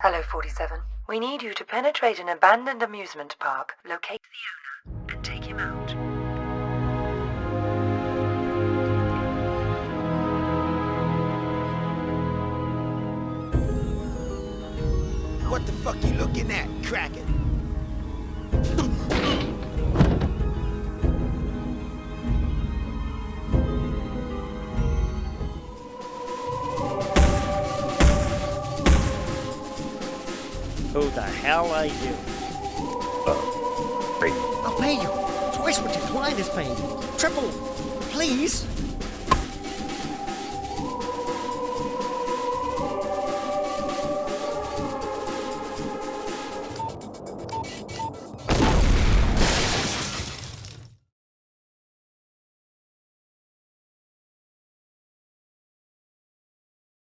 Hello, 47. We need you to penetrate an abandoned amusement park, locate the owner, and take him out. What the fuck you looking at, Kraken? Who the hell are you? I'll pay you. Twice what your client is paying. Triple. Please.